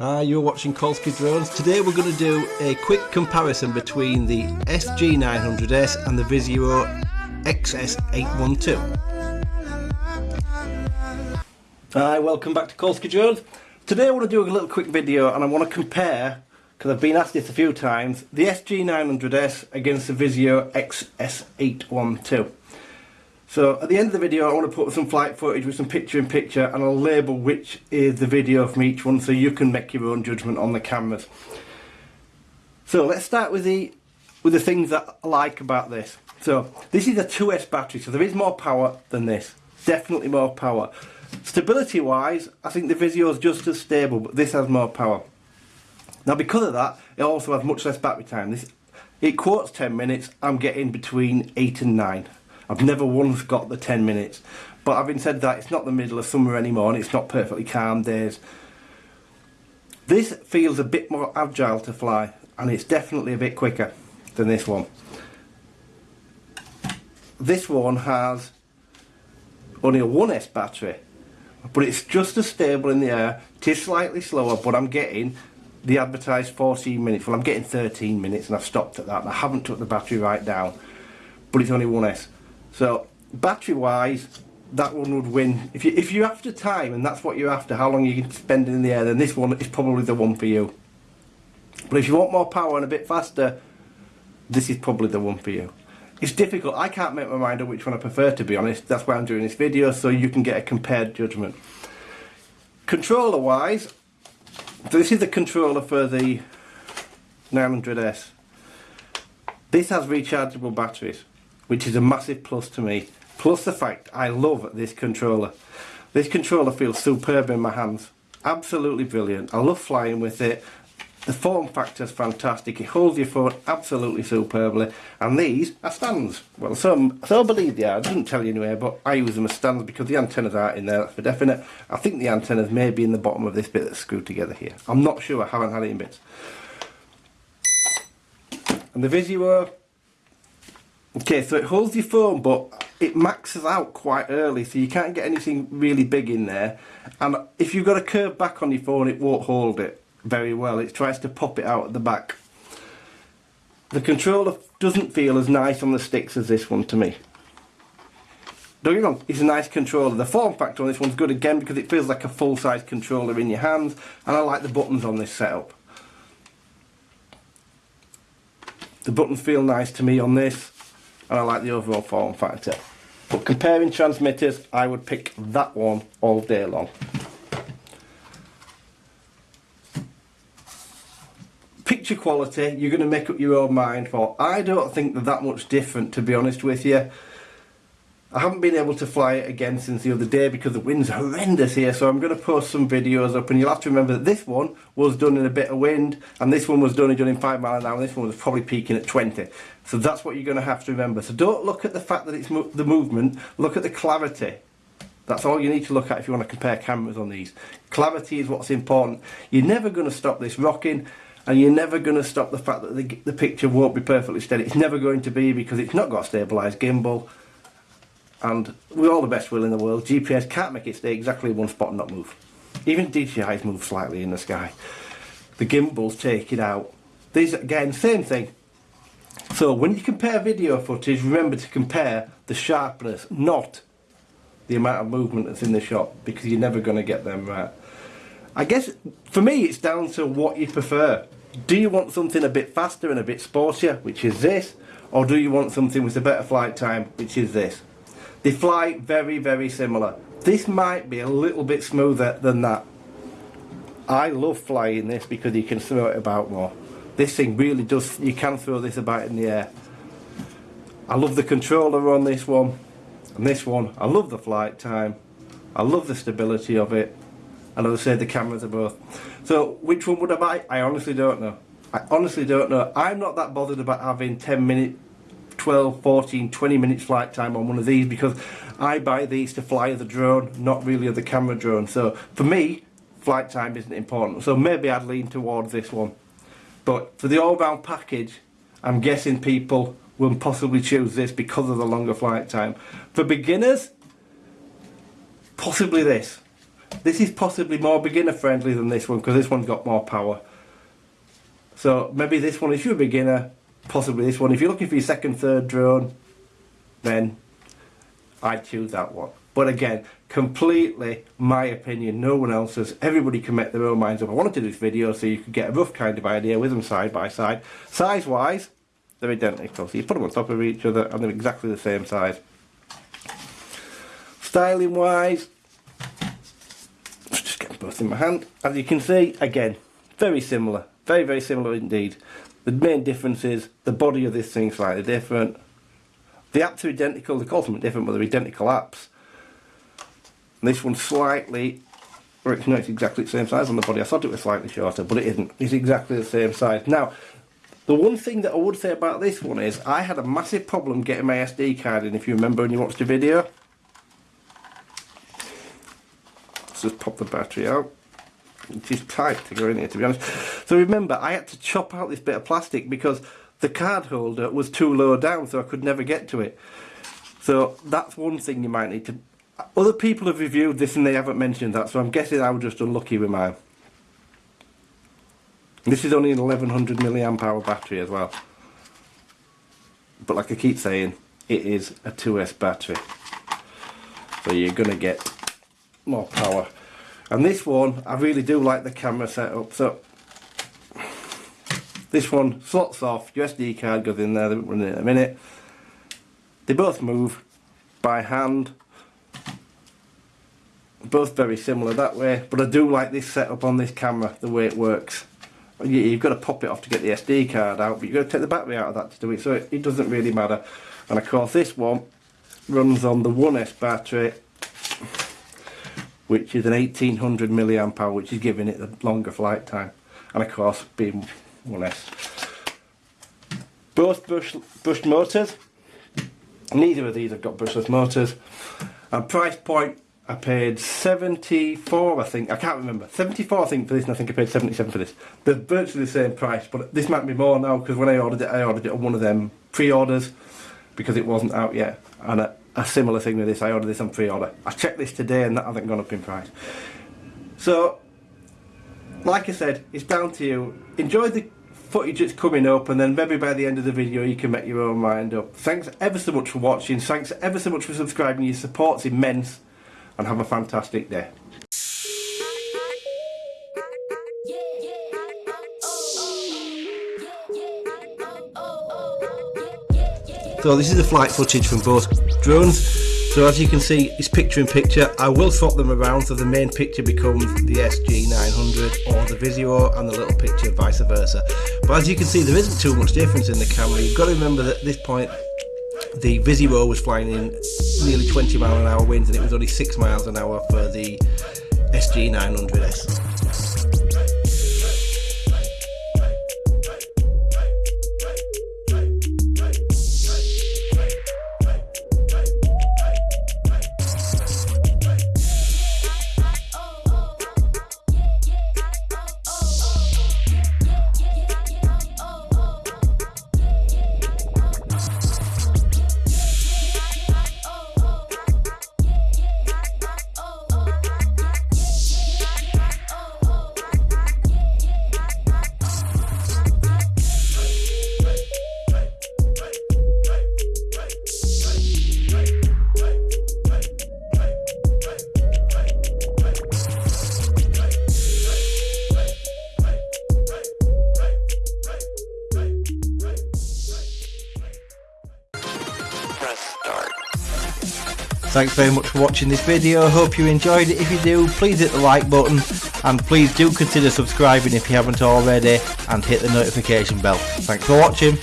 Hi, you're watching Kolsky Drones. Today we're going to do a quick comparison between the SG900S and the Visuo XS812. Hi, welcome back to Kolsky Drones. Today I want to do a little quick video and I want to compare, because I've been asked this a few times, the SG900S against the Visuo XS812. So at the end of the video I want to put some flight footage with some picture in picture and I'll label which is the video from each one so you can make your own judgment on the cameras. So let's start with the with the things that I like about this. So this is a 2S battery so there is more power than this. Definitely more power. Stability wise I think the Visuo is just as stable but this has more power. Now because of that it also has much less battery time. This It quotes 10 minutes, I'm getting between 8 and 9. I've never once got the 10 minutes. But having said that, it's not the middle of summer anymore and it's not perfectly calm days. This feels a bit more agile to fly and it's definitely a bit quicker than this one. This one has only a 1S battery but it's just as stable in the air. It is slightly slower but I'm getting the advertised 14 minutes. Well I'm getting 13 minutes and I've stopped at that. I haven't took the battery right down but it's only 1S. So battery wise, that one would win. If you if you're after time and that's what you're after, how long you can spend in the air, then this one is probably the one for you. But if you want more power and a bit faster, this is probably the one for you. It's difficult. I can't make my mind up which one I prefer to be honest. That's why I'm doing this video so you can get a compared judgment. Controller wise, so this is the controller for the 900S. This has rechargeable batteries which is a massive plus to me. Plus the fact I love this controller. This controller feels superb in my hands. Absolutely brilliant. I love flying with it. The form factor is fantastic. It holds your phone absolutely superbly. And these are stands. Well, some, so I believe they are. I didn't tell you anywhere, but I use them as stands because the antennas aren't in there, that's for definite. I think the antennas may be in the bottom of this bit that's screwed together here. I'm not sure, I haven't had it in bits. And the Visuo Okay, so it holds your phone, but it maxes out quite early, so you can't get anything really big in there. And if you've got a curved back on your phone, it won't hold it very well. It tries to pop it out at the back. The controller doesn't feel as nice on the sticks as this one to me. Don't get me wrong, it's a nice controller. The form factor on this one's good again because it feels like a full-size controller in your hands, and I like the buttons on this setup. The buttons feel nice to me on this and I like the overall form factor. But comparing transmitters, I would pick that one all day long. Picture quality, you're going to make up your own mind for. I don't think they're that much different, to be honest with you. I haven't been able to fly it again since the other day because the wind's horrendous here so I'm going to post some videos up and you'll have to remember that this one was done in a bit of wind and this one was done, done in 5 miles an hour and this one was probably peaking at 20 so that's what you're going to have to remember. So don't look at the fact that it's mo the movement look at the clarity. That's all you need to look at if you want to compare cameras on these. Clarity is what's important. You're never going to stop this rocking and you're never going to stop the fact that the, the picture won't be perfectly steady. It's never going to be because it's not got a stabilised gimbal and with all the best will in the world, GPS can't make it stay exactly in one spot and not move. Even DJI's move slightly in the sky. The gimbals take it out. These, again, same thing. So when you compare video footage, remember to compare the sharpness, not the amount of movement that's in the shot, because you're never going to get them right. I guess, for me, it's down to what you prefer. Do you want something a bit faster and a bit sportier, which is this, or do you want something with a better flight time, which is this? They fly very, very similar. This might be a little bit smoother than that. I love flying this because you can throw it about more. This thing really does, you can throw this about in the air. I love the controller on this one. And this one, I love the flight time. I love the stability of it. And as I say, the cameras are both. So, which one would I buy? I honestly don't know. I honestly don't know. I'm not that bothered about having 10 minute 12, 14, 20 minutes flight time on one of these because I buy these to fly the drone, not really the camera drone. So for me, flight time isn't important. So maybe I'd lean towards this one. But for the all-round package, I'm guessing people will possibly choose this because of the longer flight time. For beginners, possibly this. This is possibly more beginner friendly than this one because this one's got more power. So maybe this one, if you're a beginner, possibly this one. If you're looking for your second, third drone, then I'd choose that one. But again, completely my opinion, no one else's. Everybody can make their own minds up. I wanted to do this video so you could get a rough kind of idea with them side by side. Size wise, they're identical. So you put them on top of each other and they're exactly the same size. Styling wise, just get both in my hand. As you can see, again, very similar. Very, very similar indeed. The main difference is the body of this thing slightly different. The apps are identical, they call them different, but they're identical apps. And this one's slightly, or it's not exactly the same size on the body. I thought it was slightly shorter, but it isn't. It's exactly the same size. Now, the one thing that I would say about this one is I had a massive problem getting my SD card in, if you remember when you watched the video. Let's just pop the battery out. It is tight to go in here, to be honest. So remember, I had to chop out this bit of plastic because the card holder was too low down, so I could never get to it. So that's one thing you might need to... Other people have reviewed this and they haven't mentioned that, so I'm guessing I was just unlucky with mine. This is only an 1100 milliamp hour battery as well. But like I keep saying, it is a 2S battery. So you're going to get more power. And this one, I really do like the camera setup. So this one slots off, SD card goes in there, they run in a minute. They both move by hand. Both very similar that way, but I do like this setup on this camera, the way it works. You've got to pop it off to get the SD card out, but you've got to take the battery out of that to do it, so it, it doesn't really matter. And of course this one runs on the 1S battery which is an 1800 milliamp hour which is giving it the longer flight time and of course being 1S both bush, bush motors. Neither of these have got brushless motors. And price point I paid 74 I think I can't remember. 74 I think for this and I think I paid 77 for this. They're virtually the same price but this might be more now because when I ordered it I ordered it on one of them pre-orders because it wasn't out yet. And I, a similar thing with this. I ordered this on pre-order. I checked this today and that hasn't gone up in price. So, like I said, it's down to you. Enjoy the footage that's coming up and then maybe by the end of the video you can make your own mind up. Thanks ever so much for watching. Thanks ever so much for subscribing. Your support's immense and have a fantastic day. So this is the flight footage from both drones. So as you can see, it's picture in picture. I will swap them around so the main picture becomes the SG900 or the Visuo and the little picture vice versa. But as you can see, there isn't too much difference in the camera. You've got to remember that at this point, the Visuo was flying in nearly 20 mile an hour winds and it was only 6 miles an hour for the SG900S. Thanks very much for watching this video, hope you enjoyed it. If you do, please hit the like button and please do consider subscribing if you haven't already and hit the notification bell. Thanks for watching.